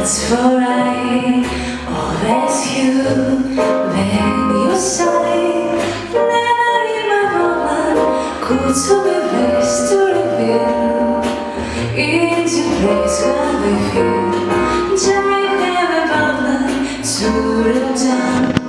That's for I always you when you sigh Never in my woman. Could to be best to reveal. Into place where we feel. Giant heavy bubble to the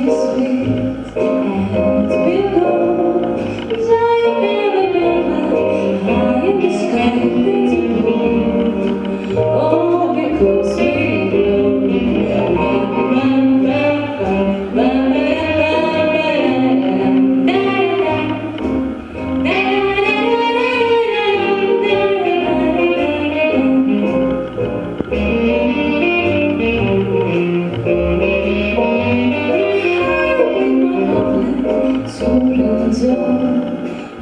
low, kiss